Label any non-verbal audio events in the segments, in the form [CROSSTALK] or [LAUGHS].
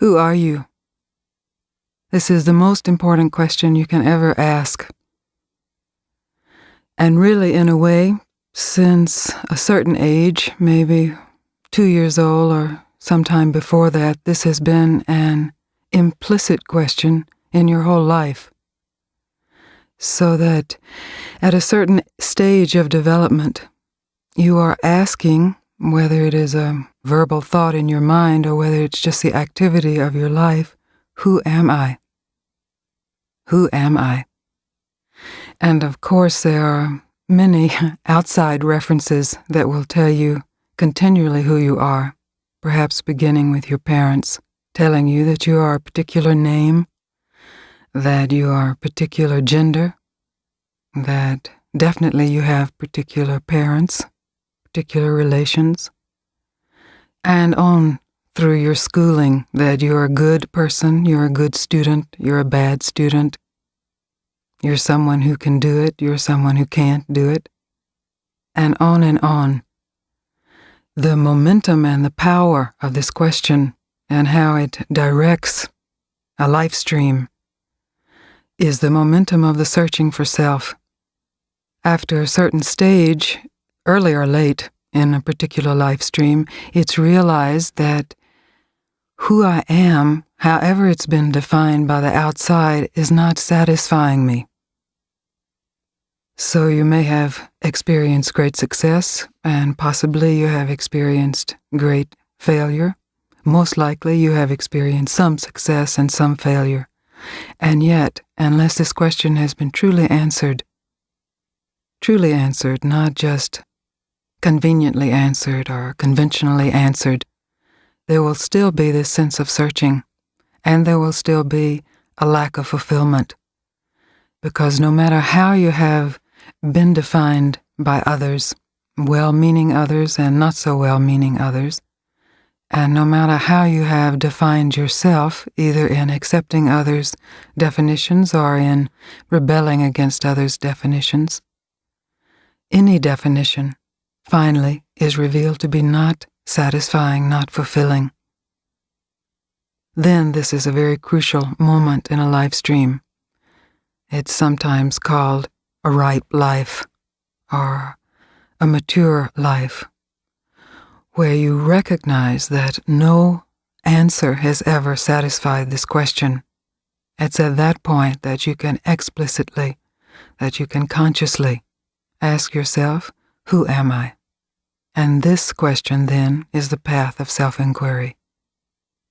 Who are you? This is the most important question you can ever ask. And really, in a way, since a certain age, maybe two years old or sometime before that, this has been an implicit question in your whole life. So that at a certain stage of development, you are asking whether it is a verbal thought in your mind or whether it's just the activity of your life who am I? Who am I? And of course, there are many [LAUGHS] outside references that will tell you continually who you are, perhaps beginning with your parents telling you that you are a particular name, that you are a particular gender, that definitely you have particular parents, particular relations, and on through your schooling that you're a good person, you're a good student, you're a bad student, you're someone who can do it, you're someone who can't do it, and on and on. The momentum and the power of this question and how it directs a life stream is the momentum of the searching for self. After a certain stage, early or late in a particular life stream, it's realized that who I am, however it's been defined by the outside, is not satisfying me. So you may have experienced great success, and possibly you have experienced great failure, most likely you have experienced some success and some failure. And yet, unless this question has been truly answered, truly answered, not just conveniently answered or conventionally answered, there will still be this sense of searching, and there will still be a lack of fulfillment. Because no matter how you have been defined by others, well meaning others and not so well meaning others, and no matter how you have defined yourself, either in accepting others' definitions or in rebelling against others' definitions, any definition, finally, is revealed to be not satisfying, not fulfilling. Then this is a very crucial moment in a life stream. It's sometimes called a ripe life or a mature life where you recognize that no answer has ever satisfied this question. It's at that point that you can explicitly, that you can consciously ask yourself, Who am I? And this question then is the path of self inquiry.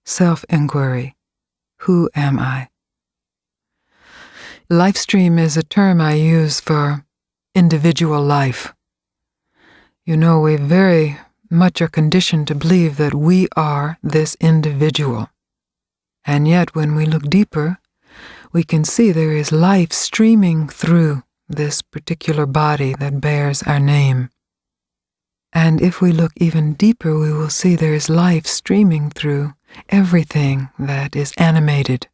Self inquiry Who am I? Life stream is a term I use for individual life. You know, we very much are conditioned to believe that we are this individual. And yet, when we look deeper, we can see there is life streaming through this particular body that bears our name. And if we look even deeper, we will see there is life streaming through everything that is animated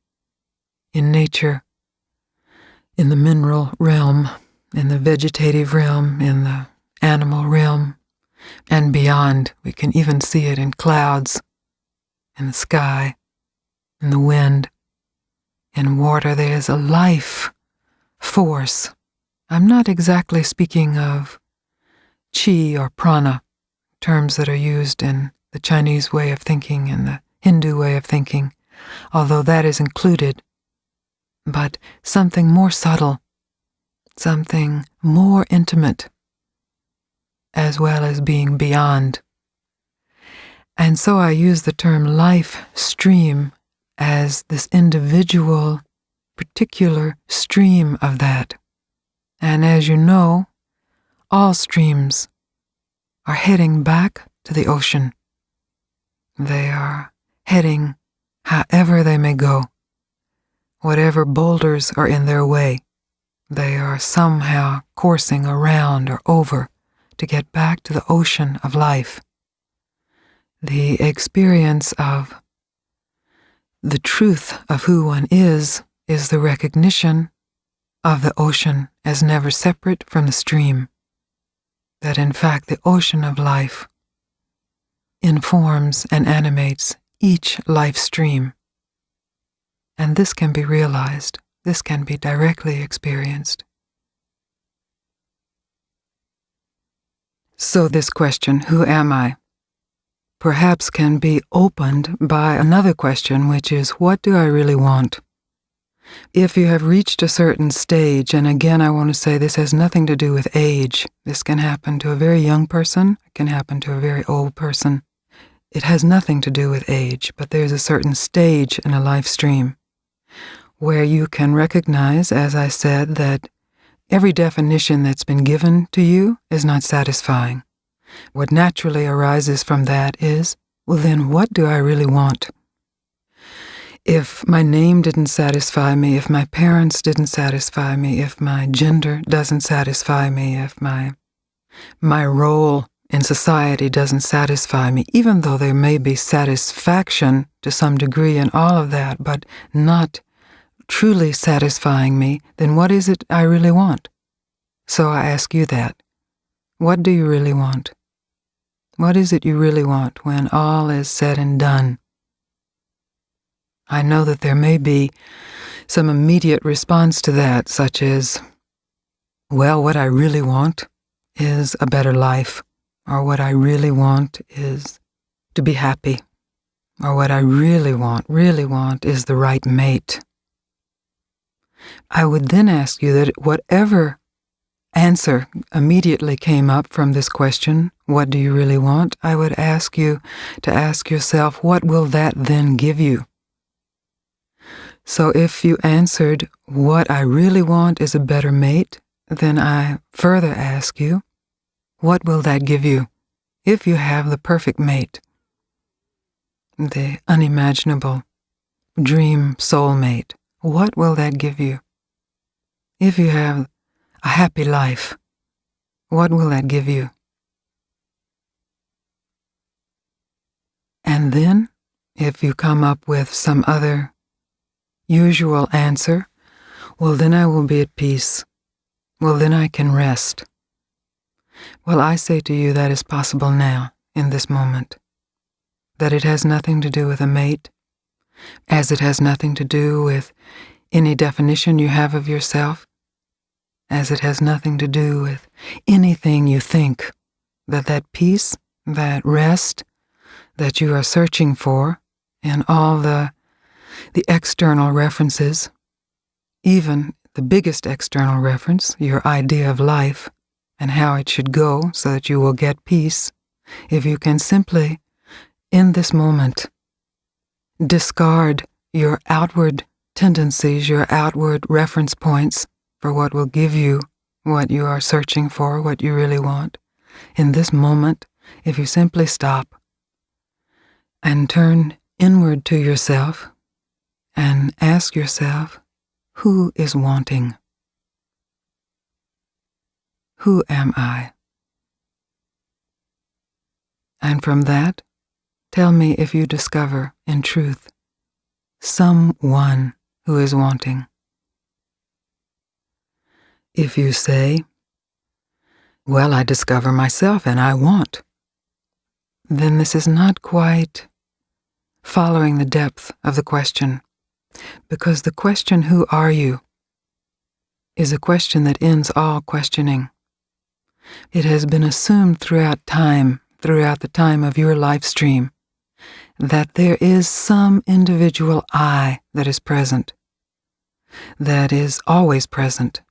in nature, in the mineral realm, in the vegetative realm, in the animal realm, and beyond. We can even see it in clouds, in the sky, in the wind. In water, there is a life force. I'm not exactly speaking of chi or prana, terms that are used in the Chinese way of thinking and the Hindu way of thinking, although that is included, but something more subtle, something more intimate as well as being beyond. And so I use the term life stream as this individual, particular stream of that. And as you know, all streams are heading back to the ocean. They are heading however they may go, whatever boulders are in their way, they are somehow coursing around or over to get back to the ocean of life. The experience of the truth of who one is is the recognition of the ocean as never separate from the stream. That in fact the ocean of life informs and animates each life stream And this can be realized, this can be directly experienced. So, this question, who am I? perhaps can be opened by another question, which is, what do I really want? If you have reached a certain stage, and again, I want to say this has nothing to do with age. This can happen to a very young person, it can happen to a very old person. It has nothing to do with age, but there's a certain stage in a life stream where you can recognize, as I said, that every definition that's been given to you is not satisfying. What naturally arises from that is, well, then what do I really want? If my name didn't satisfy me, if my parents didn't satisfy me, if my gender doesn't satisfy me, if my my role in society doesn't satisfy me, even though there may be satisfaction to some degree in all of that, but not truly satisfying me, then what is it I really want? So I ask you that. What do you really want? What is it you really want when all is said and done? I know that there may be some immediate response to that, such as, well, what I really want is a better life, or what I really want is to be happy, or what I really want, really want is the right mate. I would then ask you that whatever answer immediately came up from this question, What do you really want? I would ask you to ask yourself, What will that then give you? So if you answered, What I really want is a better mate, then I further ask you, What will that give you if you have the perfect mate? The unimaginable dream soulmate, what will that give you? If you have a happy life, what will that give you? And then, if you come up with some other usual answer, well, then I will be at peace. Well, then I can rest. Well, I say to you that is possible now, in this moment, that it has nothing to do with a mate, as it has nothing to do with any definition you have of yourself, as it has nothing to do with anything you think, that that peace, that rest that you are searching for and all the, the external references, even the biggest external reference, your idea of life and how it should go so that you will get peace, if you can simply, in this moment, discard your outward tendencies, your outward reference points, for what will give you what you are searching for, what you really want. In this moment, if you simply stop and turn inward to yourself and ask yourself, who is wanting? Who am I? And from that, tell me if you discover, in truth, someone who is wanting. If you say, Well, I discover myself and I want, then this is not quite following the depth of the question, because the question, Who are you? is a question that ends all questioning. It has been assumed throughout time, throughout the time of your life stream, that there is some individual I that is present, that is always present,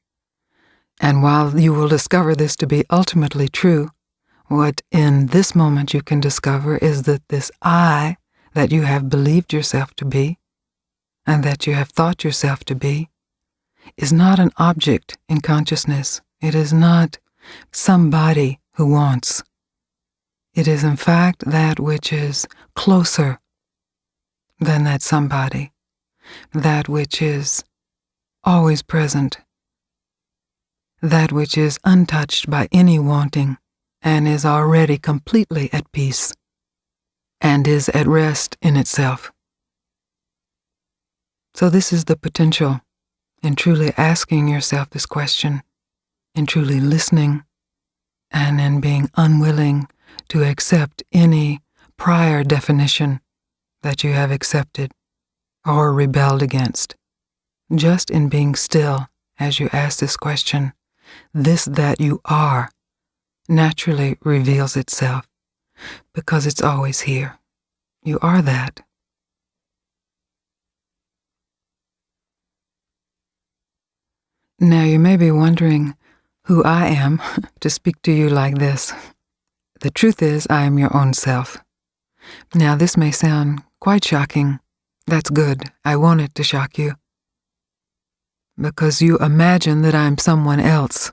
and while you will discover this to be ultimately true, what in this moment you can discover is that this I that you have believed yourself to be, and that you have thought yourself to be, is not an object in consciousness. It is not somebody who wants. It is, in fact, that which is closer than that somebody, that which is always present that which is untouched by any wanting, and is already completely at peace, and is at rest in itself. So, this is the potential in truly asking yourself this question, in truly listening, and in being unwilling to accept any prior definition that you have accepted or rebelled against. Just in being still as you ask this question, this that you are naturally reveals itself because it's always here. You are that. Now you may be wondering who I am [LAUGHS] to speak to you like this. The truth is, I am your own self. Now, this may sound quite shocking. That's good. I want it to shock you. Because you imagine that I'm someone else.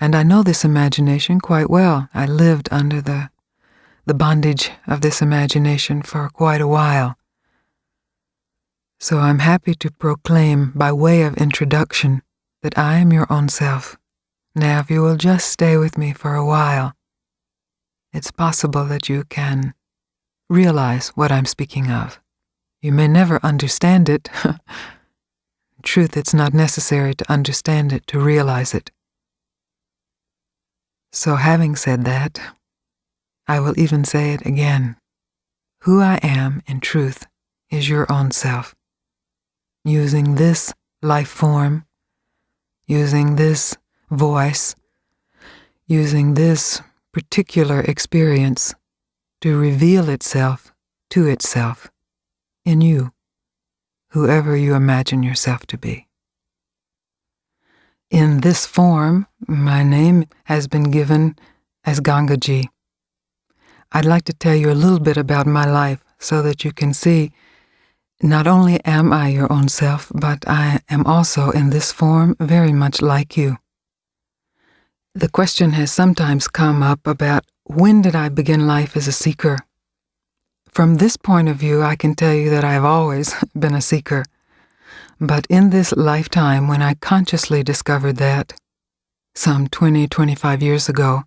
And I know this imagination quite well. I lived under the, the bondage of this imagination for quite a while. So I'm happy to proclaim, by way of introduction, that I am your own self. Now, if you will just stay with me for a while, it's possible that you can realize what I'm speaking of. You may never understand it. [LAUGHS] truth, it's not necessary to understand it to realize it. So, having said that, I will even say it again. Who I am in truth is your own self. Using this life form, using this voice, using this particular experience to reveal itself to itself in you, whoever you imagine yourself to be. In this form, my name has been given as Gangaji. I'd like to tell you a little bit about my life so that you can see not only am I your own self, but I am also in this form very much like you. The question has sometimes come up about when did I begin life as a seeker? From this point of view, I can tell you that I've always [LAUGHS] been a seeker. But in this lifetime, when I consciously discovered that, some 20, 25 years ago,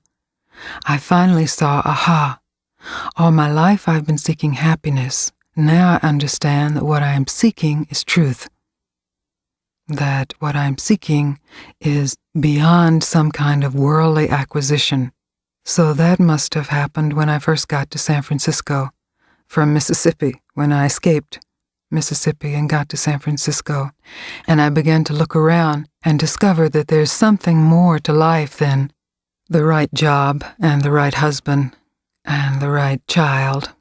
I finally saw, aha, all my life I've been seeking happiness. Now I understand that what I am seeking is truth. That what I'm seeking is beyond some kind of worldly acquisition. So that must have happened when I first got to San Francisco from Mississippi, when I escaped Mississippi, and got to San Francisco, and I began to look around and discover that there's something more to life than the right job and the right husband and the right child,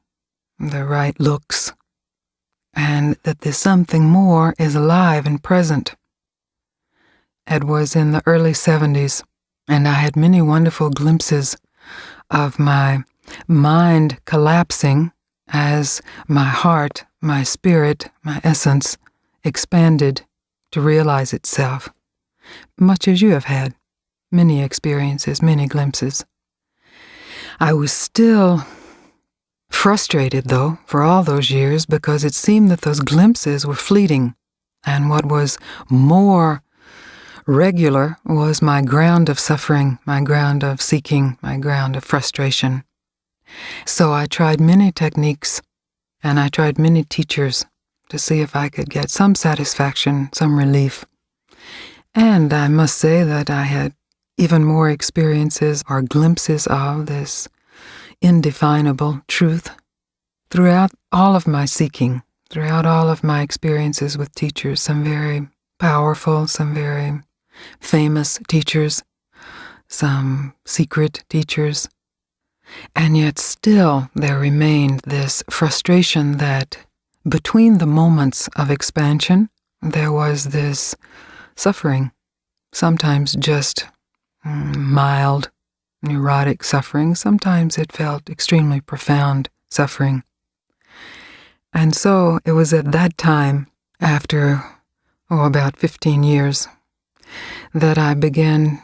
the right looks, and that there's something more is alive and present. It was in the early 70s, and I had many wonderful glimpses of my mind collapsing as my heart, my spirit, my essence expanded to realize itself, much as you have had many experiences, many glimpses. I was still frustrated, though, for all those years because it seemed that those glimpses were fleeting, and what was more regular was my ground of suffering, my ground of seeking, my ground of frustration. So I tried many techniques and I tried many teachers to see if I could get some satisfaction, some relief. And I must say that I had even more experiences or glimpses of this indefinable truth. Throughout all of my seeking, throughout all of my experiences with teachers, some very powerful, some very famous teachers, some secret teachers, and yet still there remained this frustration that between the moments of expansion, there was this suffering, sometimes just mild, neurotic suffering, sometimes it felt extremely profound suffering. And so it was at that time, after, oh, about 15 years, that I began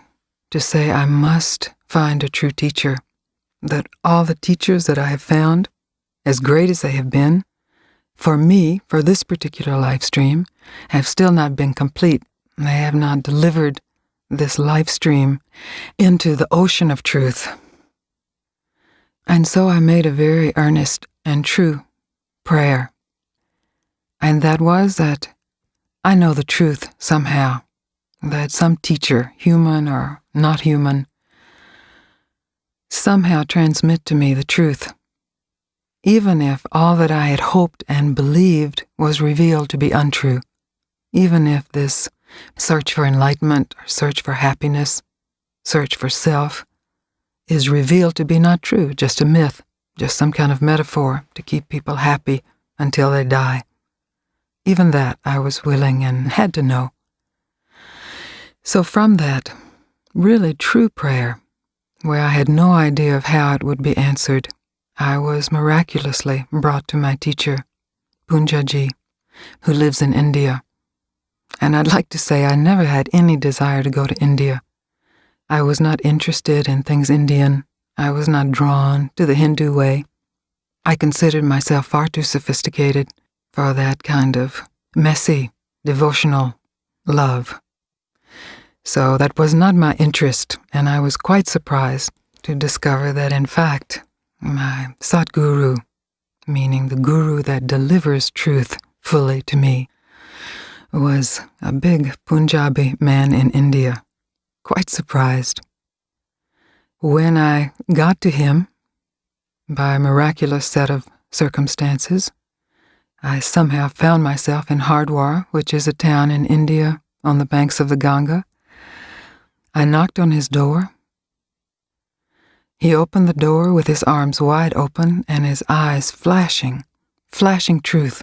to say I must find a true teacher that all the teachers that I have found, as great as they have been, for me, for this particular life stream, have still not been complete. They have not delivered this life stream into the ocean of truth. And so I made a very earnest and true prayer. And that was that I know the truth somehow, that some teacher, human or not human, somehow transmit to me the truth even if all that I had hoped and believed was revealed to be untrue, even if this search for enlightenment search for happiness, search for self, is revealed to be not true, just a myth, just some kind of metaphor to keep people happy until they die. Even that I was willing and had to know. So from that, really true prayer, where I had no idea of how it would be answered, I was miraculously brought to my teacher, Poonjaji, who lives in India. And I'd like to say I never had any desire to go to India. I was not interested in things Indian. I was not drawn to the Hindu way. I considered myself far too sophisticated for that kind of messy, devotional love. So that was not my interest, and I was quite surprised to discover that, in fact, my Satguru, meaning the guru that delivers truth fully to me, was a big Punjabi man in India. Quite surprised. When I got to him, by a miraculous set of circumstances, I somehow found myself in Hardwar, which is a town in India on the banks of the Ganga. I knocked on his door. He opened the door with his arms wide open and his eyes flashing, flashing truth,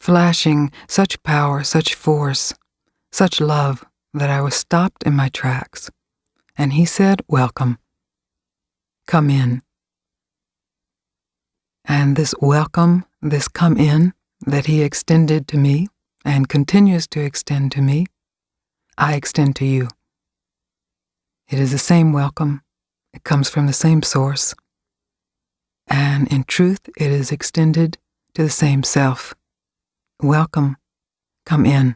flashing such power, such force, such love that I was stopped in my tracks. And he said, Welcome. Come in. And this welcome, this come in that he extended to me and continues to extend to me, I extend to you. It is the same welcome, it comes from the same source, and in truth, it is extended to the same self. Welcome, come in.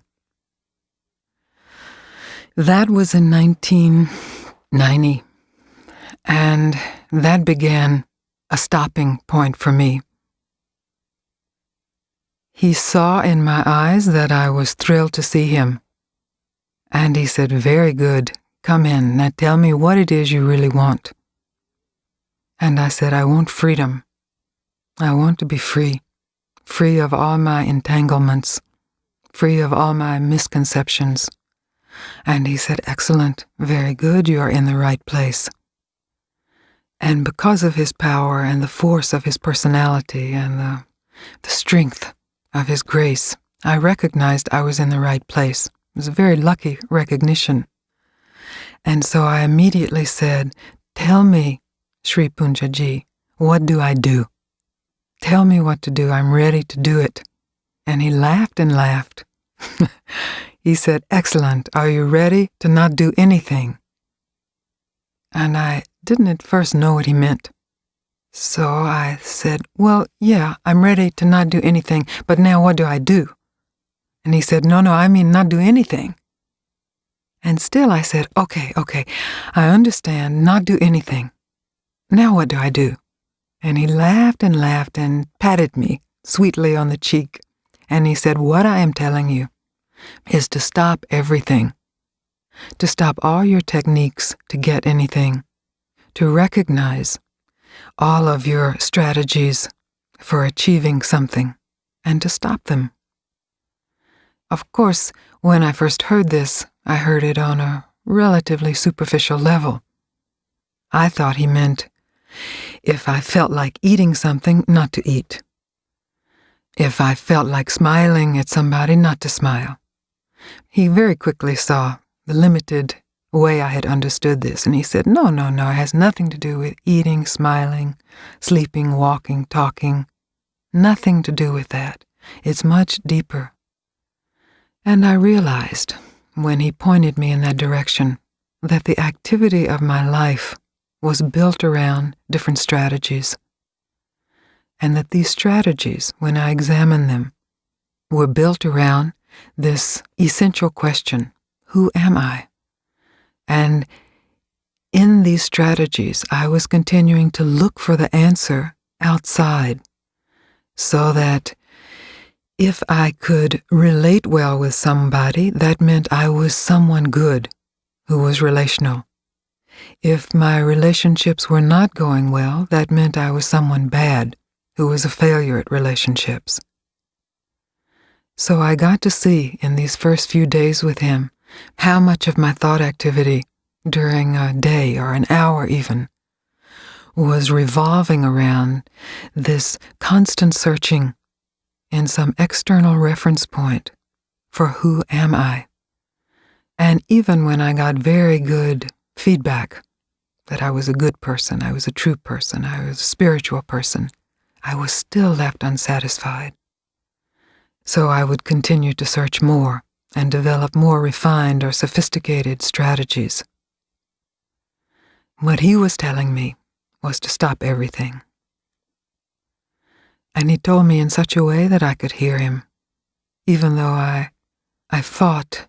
That was in 1990, and that began a stopping point for me. He saw in my eyes that I was thrilled to see him, and he said, Very good, come in, now tell me what it is you really want. And I said, I want freedom. I want to be free, free of all my entanglements, free of all my misconceptions. And he said, Excellent, very good, you are in the right place. And because of his power and the force of his personality and the, the strength of his grace, I recognized I was in the right place. It was a very lucky recognition. And so I immediately said, Tell me, Sri Poonjaji, what do I do? Tell me what to do. I'm ready to do it. And he laughed and laughed. [LAUGHS] he said, Excellent. Are you ready to not do anything? And I didn't at first know what he meant. So I said, Well, yeah, I'm ready to not do anything, but now what do I do? And he said, No, no, I mean not do anything. And still I said, Okay, okay, I understand, not do anything. Now what do I do? And he laughed and laughed and patted me sweetly on the cheek. And he said, What I am telling you is to stop everything, to stop all your techniques to get anything, to recognize all of your strategies for achieving something, and to stop them. Of course, when I first heard this, I heard it on a relatively superficial level. I thought he meant if I felt like eating something, not to eat. If I felt like smiling at somebody, not to smile. He very quickly saw the limited way I had understood this, and he said, No, no, no, it has nothing to do with eating, smiling, sleeping, walking, talking. Nothing to do with that. It's much deeper. And I realized, when he pointed me in that direction, that the activity of my life was built around different strategies, and that these strategies, when I examined them, were built around this essential question Who am I? And in these strategies, I was continuing to look for the answer outside so that if I could relate well with somebody, that meant I was someone good who was relational. If my relationships were not going well, that meant I was someone bad who was a failure at relationships. So I got to see in these first few days with him how much of my thought activity during a day or an hour even was revolving around this constant searching in some external reference point for who am I. And even when I got very good feedback that I was a good person, I was a true person, I was a spiritual person, I was still left unsatisfied. So I would continue to search more and develop more refined or sophisticated strategies. What he was telling me was to stop everything. And he told me in such a way that I could hear him, even though I, I fought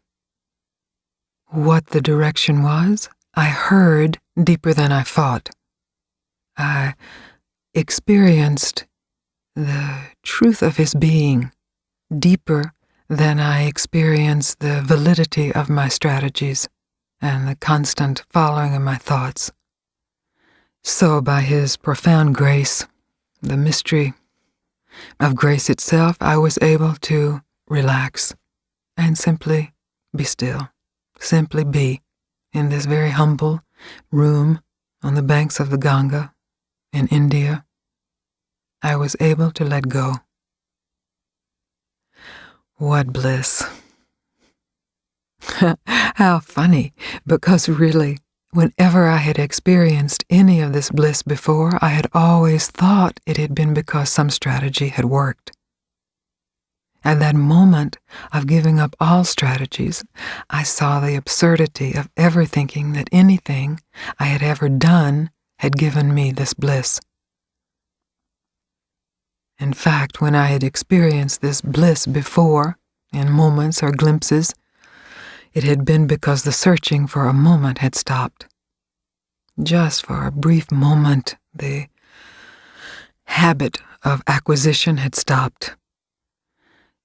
what the direction was. I heard deeper than I thought. I experienced the truth of his being deeper than I experienced the validity of my strategies and the constant following of my thoughts. So, by his profound grace, the mystery of grace itself, I was able to relax and simply be still, simply be in this very humble room on the banks of the Ganga in India. I was able to let go. What bliss. [LAUGHS] How funny, because really, whenever I had experienced any of this bliss before, I had always thought it had been because some strategy had worked. At that moment of giving up all strategies, I saw the absurdity of ever thinking that anything I had ever done had given me this bliss. In fact, when I had experienced this bliss before, in moments or glimpses, it had been because the searching for a moment had stopped. Just for a brief moment, the habit of acquisition had stopped.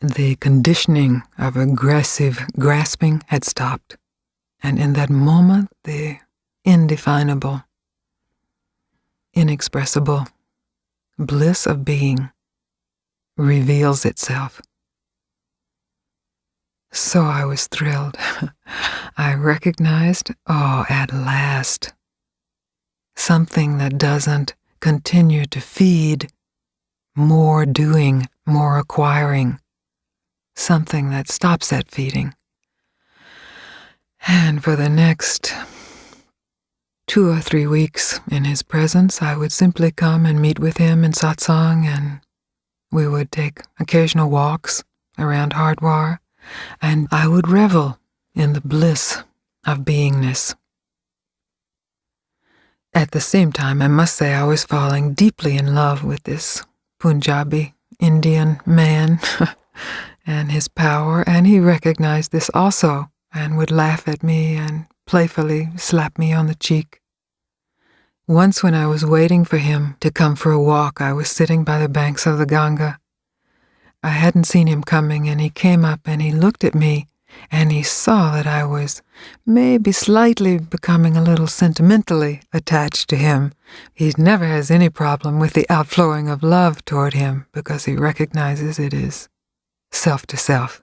The conditioning of aggressive grasping had stopped. And in that moment, the indefinable, inexpressible bliss of being reveals itself. So I was thrilled. [LAUGHS] I recognized, oh, at last, something that doesn't continue to feed more doing, more acquiring, something that stops that feeding. And for the next two or three weeks in his presence, I would simply come and meet with him in satsang, and we would take occasional walks around Hardwar and I would revel in the bliss of beingness. At the same time, I must say I was falling deeply in love with this Punjabi Indian man [LAUGHS] and his power, and he recognized this also and would laugh at me and playfully slap me on the cheek. Once, when I was waiting for him to come for a walk, I was sitting by the banks of the Ganga I hadn't seen him coming, and he came up and he looked at me and he saw that I was maybe slightly becoming a little sentimentally attached to him. He never has any problem with the outflowing of love toward him because he recognizes it is self to self.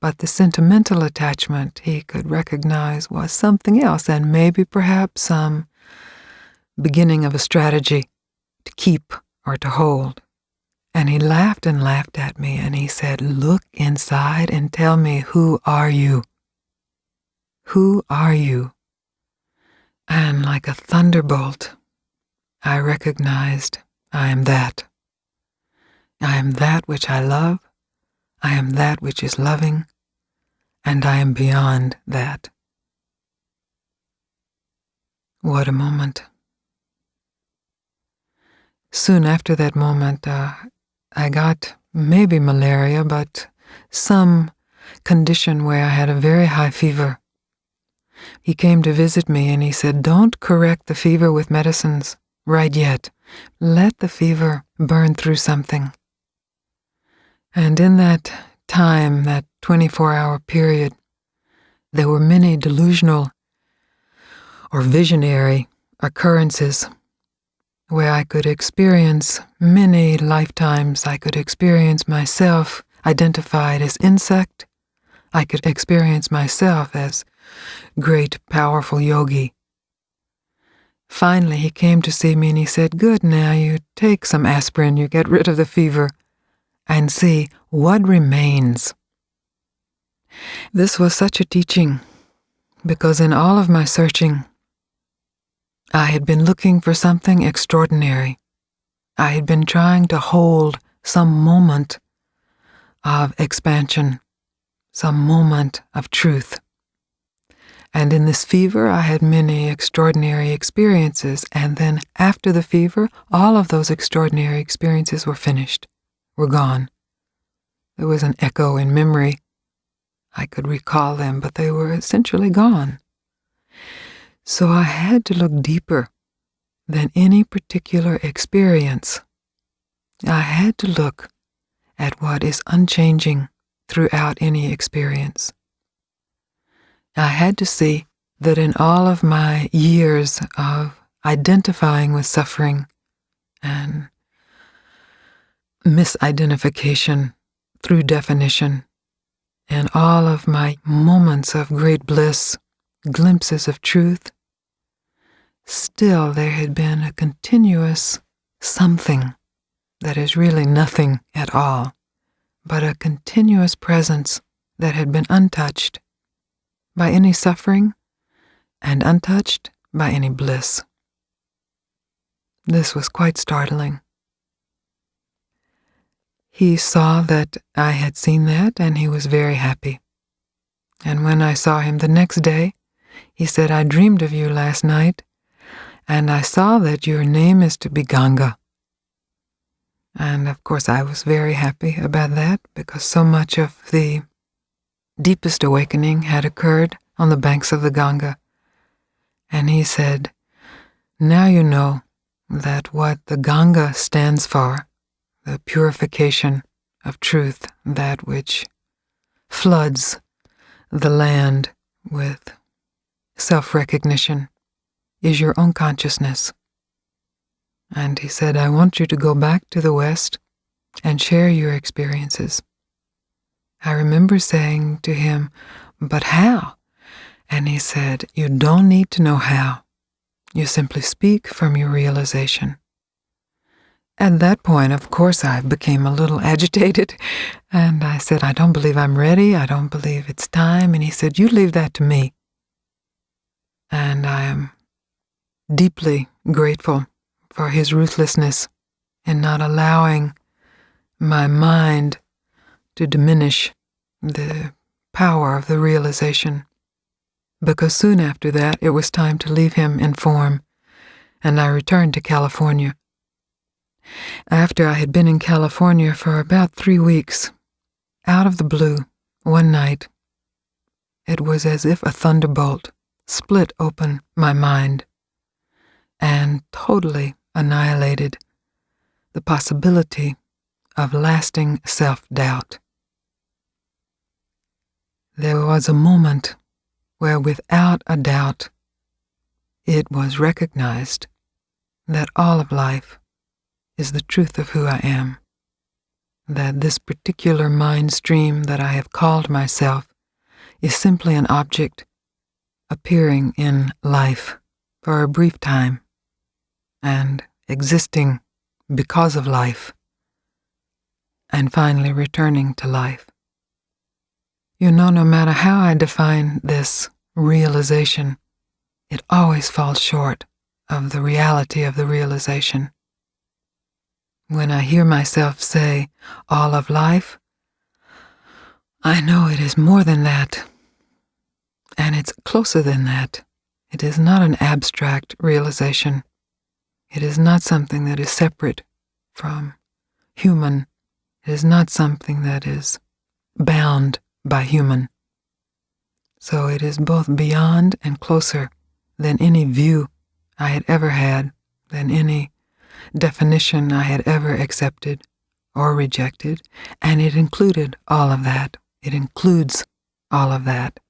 But the sentimental attachment he could recognize was something else, and maybe perhaps some beginning of a strategy to keep or to hold. And he laughed and laughed at me and he said, Look inside and tell me, who are you? Who are you? And like a thunderbolt, I recognized I am that. I am that which I love, I am that which is loving, and I am beyond that. What a moment. Soon after that moment, uh, I got maybe malaria, but some condition where I had a very high fever. He came to visit me and he said, Don't correct the fever with medicines right yet. Let the fever burn through something. And in that time, that 24 hour period, there were many delusional or visionary occurrences where I could experience many lifetimes. I could experience myself identified as insect. I could experience myself as great, powerful yogi. Finally, he came to see me and he said, Good, now you take some aspirin, you get rid of the fever, and see what remains. This was such a teaching because in all of my searching, I had been looking for something extraordinary. I had been trying to hold some moment of expansion, some moment of truth. And in this fever, I had many extraordinary experiences. And then after the fever, all of those extraordinary experiences were finished, were gone. There was an echo in memory. I could recall them, but they were essentially gone. So I had to look deeper than any particular experience. I had to look at what is unchanging throughout any experience. I had to see that in all of my years of identifying with suffering and misidentification through definition, and all of my moments of great bliss glimpses of truth, still there had been a continuous something that is really nothing at all, but a continuous presence that had been untouched by any suffering and untouched by any bliss. This was quite startling. He saw that I had seen that and he was very happy. And when I saw him the next day, he said, I dreamed of you last night, and I saw that your name is to be Ganga. And of course, I was very happy about that because so much of the deepest awakening had occurred on the banks of the Ganga. And he said, Now you know that what the Ganga stands for, the purification of truth, that which floods the land with self recognition is your own consciousness. And he said, I want you to go back to the West and share your experiences. I remember saying to him, But how? And he said, You don't need to know how. You simply speak from your realization. At that point, of course, I became a little agitated, and I said, I don't believe I'm ready. I don't believe it's time. And he said, You leave that to me. And I am deeply grateful for his ruthlessness in not allowing my mind to diminish the power of the realization. Because soon after that, it was time to leave him in form, and I returned to California. After I had been in California for about three weeks, out of the blue, one night, it was as if a thunderbolt split open my mind and totally annihilated the possibility of lasting self doubt. There was a moment where, without a doubt, it was recognized that all of life is the truth of who I am, that this particular mind stream that I have called myself is simply an object appearing in life for a brief time and existing because of life and finally returning to life. You know, no matter how I define this realization, it always falls short of the reality of the realization. When I hear myself say all of life, I know it is more than that and it's closer than that. It is not an abstract realization. It is not something that is separate from human. It is not something that is bound by human. So it is both beyond and closer than any view I had ever had, than any definition I had ever accepted or rejected, and it included all of that. It includes all of that.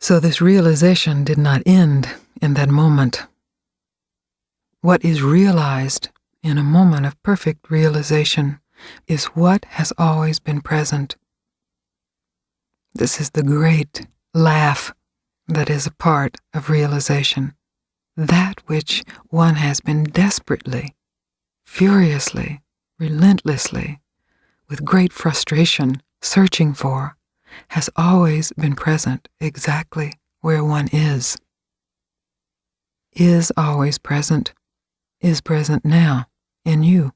So this realization did not end in that moment. what is realized in a moment of perfect realization is what has always been present. This is the great laugh that is a part of realization. That which one has been desperately, furiously, relentlessly, with great frustration searching for, has always been present exactly where one is. Is always present, is present now in you,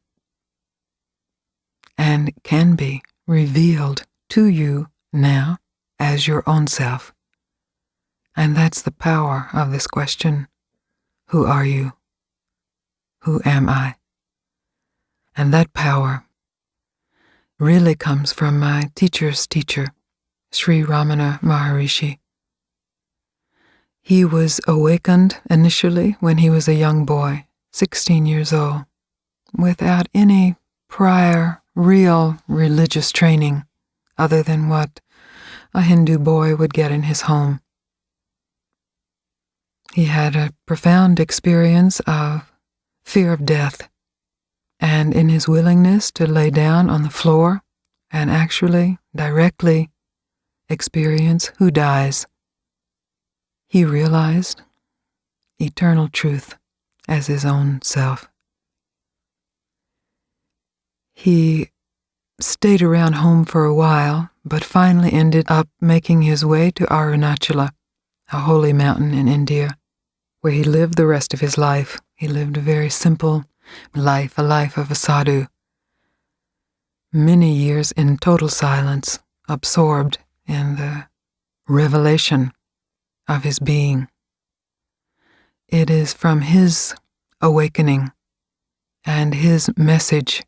and can be revealed to you now as your own self. And that's the power of this question Who are you? Who am I? And that power really comes from my teacher's teacher, Sri Ramana Maharishi. He was awakened initially when he was a young boy, 16 years old, without any prior real religious training other than what a Hindu boy would get in his home. He had a profound experience of fear of death, and in his willingness to lay down on the floor and actually, directly experience who dies, he realized eternal truth as his own self. He stayed around home for a while, but finally ended up making his way to Arunachala, a holy mountain in India, where he lived the rest of his life. He lived a very simple life, a life of a sadhu. Many years in total silence, absorbed in the revelation of his being. It is from his awakening and his message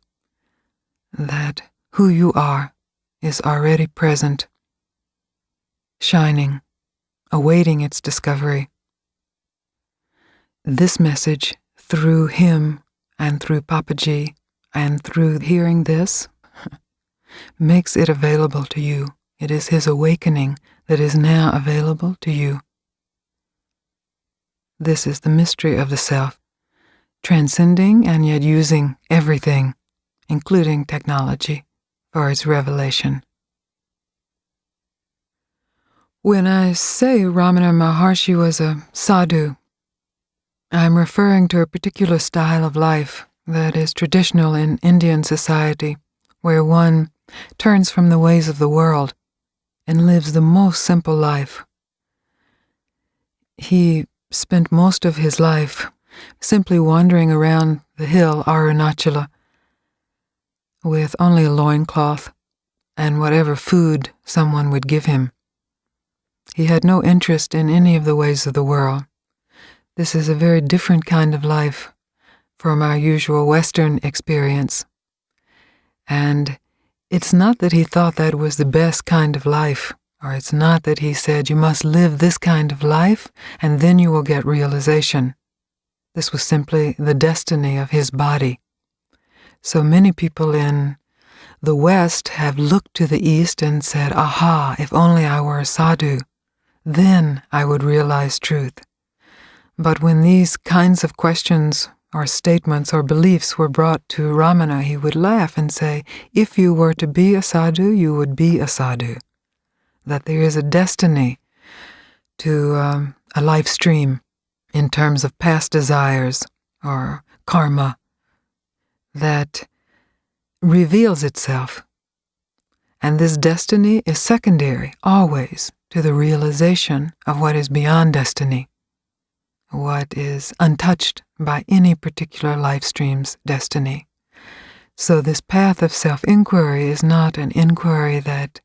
that who you are is already present, shining, awaiting its discovery. This message, through him and through Papaji, and through hearing this, [LAUGHS] makes it available to you. It is his awakening that is now available to you. This is the mystery of the self, transcending and yet using everything, including technology for its revelation. When I say Ramana Maharshi was a sadhu, I'm referring to a particular style of life that is traditional in Indian society, where one turns from the ways of the world and lives the most simple life. He spent most of his life simply wandering around the hill Arunachala with only a loincloth and whatever food someone would give him. He had no interest in any of the ways of the world. This is a very different kind of life from our usual Western experience. And it's not that he thought that was the best kind of life, or it's not that he said you must live this kind of life and then you will get realization. This was simply the destiny of his body. So many people in the West have looked to the East and said, Aha, if only I were a sadhu, then I would realize truth. But when these kinds of questions or statements or beliefs were brought to Ramana, he would laugh and say, If you were to be a sadhu, you would be a sadhu. That there is a destiny to um, a life stream in terms of past desires or karma that reveals itself. And this destiny is secondary, always, to the realization of what is beyond destiny, what is untouched by any particular life stream's destiny. So, this path of self inquiry is not an inquiry that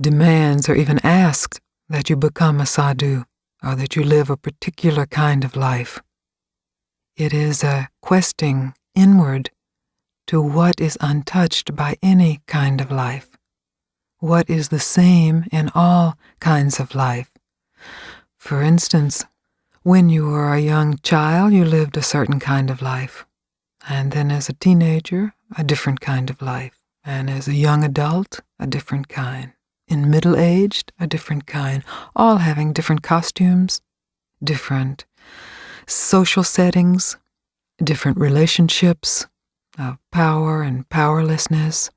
demands or even asks that you become a sadhu or that you live a particular kind of life. It is a questing inward to what is untouched by any kind of life, what is the same in all kinds of life. For instance, when you were a young child, you lived a certain kind of life, and then as a teenager, a different kind of life, and as a young adult, a different kind, in middle aged, a different kind, all having different costumes, different social settings, different relationships of power and powerlessness.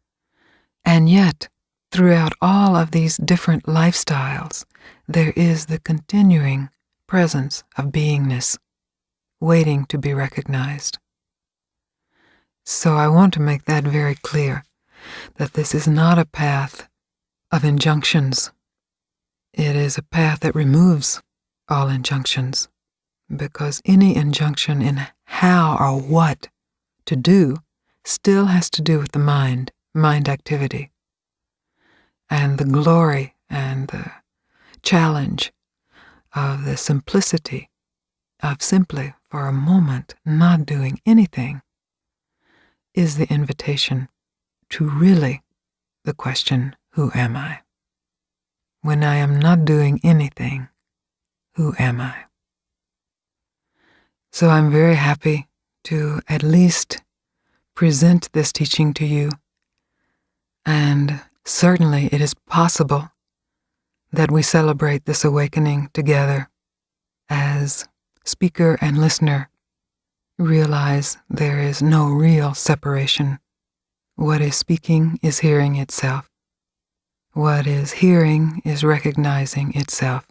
And yet, throughout all of these different lifestyles, there is the continuing presence of beingness, waiting to be recognized. So I want to make that very clear that this is not a path of injunctions. It is a path that removes all injunctions, because any injunction in how or what to do still has to do with the mind, mind activity. And the glory and the challenge of the simplicity of simply for a moment not doing anything is the invitation to really the question, Who am I? When I am not doing anything, who am I? So I'm very happy to at least present this teaching to you. And certainly it is possible that we celebrate this awakening together as speaker and listener realize there is no real separation. What is speaking is hearing itself. What is hearing is recognizing itself.